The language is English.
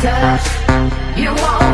touch. You want